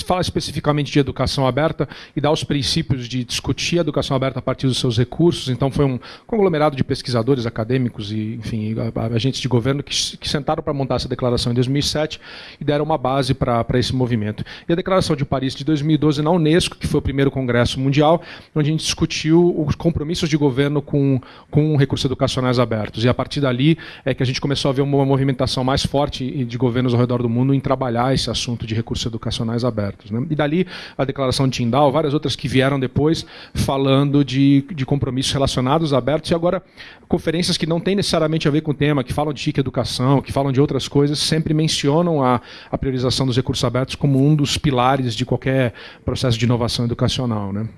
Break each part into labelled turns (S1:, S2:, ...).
S1: fala especificamente de educação aberta e dá os princípios de discutir a educação aberta a partir dos seus recursos. Então, foi um conglomerado de pesquisadores, acadêmicos e, enfim, agentes de governo que, que sentaram para montar essa declaração em 2007 e deram uma base para esse movimento. E a Declaração de Paris de 2012 na Unesco, que foi o primeiro congresso mundial, onde a gente discutiu os compromissos de governo com, com recursos educacionais abertos. E a partir dali é que a gente começou a ver uma movimentação mais forte de governos ao redor do mundo em trabalhar esse assunto de recursos educacionais abertos. Né? E dali a Declaração de Tindal, várias outras que vieram depois, falando de, de compromissos relacionados abertos, e agora conferências que não têm necessariamente a ver com o tema, que falam de chique educação, que falam de outras coisas, sempre mencionam a, a priorização dos recursos abertos como um dos pilares de qualquer processo de inovação educacional. Né?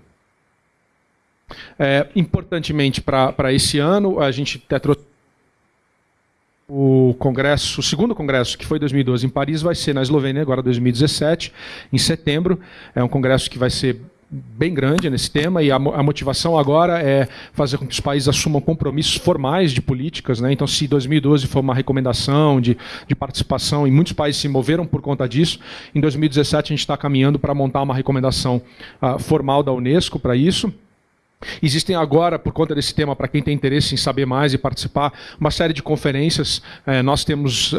S1: É, importantemente para esse ano, a gente até trouxe o congresso, o segundo congresso, que foi 2012 em Paris, vai ser na Eslovênia agora 2017, em setembro. É um congresso que vai ser bem grande nesse tema e a, a, motivação agora é fazer com que os países assumam compromissos formais de políticas. Né? Então, se 2012 foi uma recomendação de, de participação e muitos países se moveram por conta disso, em 2017 a gente está caminhando para montar uma recomendação uh, formal da Unesco para isso. Existem agora, por conta desse tema, para quem tem interesse em saber mais e participar, uma série de conferências. É, nós temos uh,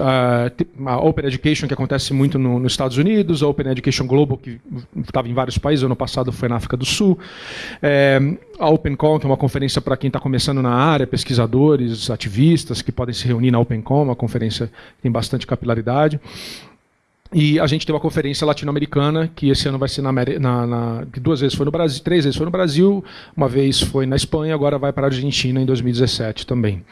S1: a Open Education, que acontece muito no, nos Estados Unidos, a Open Education Global, que estava em vários países, ano passado foi na África do Sul. É, a OpenCon, que é uma conferência para quem está começando na área, pesquisadores, ativistas, que podem se reunir na OpenCon, uma conferência que tem bastante capilaridade. E a gente tem uma conferência latino-americana, que esse ano vai ser na, na, na, duas vezes foi no Brasil, três vezes foi no Brasil, uma vez foi na Espanha, agora vai para a Argentina em 2017 também.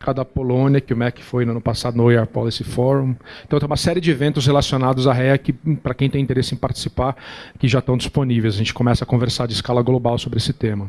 S1: A da Polônia, que o MEC foi no ano passado no OER Policy Forum. Então tem uma série de eventos relacionados à REC, para quem tem interesse em participar, que já estão disponíveis. A gente começa a conversar de escala global sobre esse tema.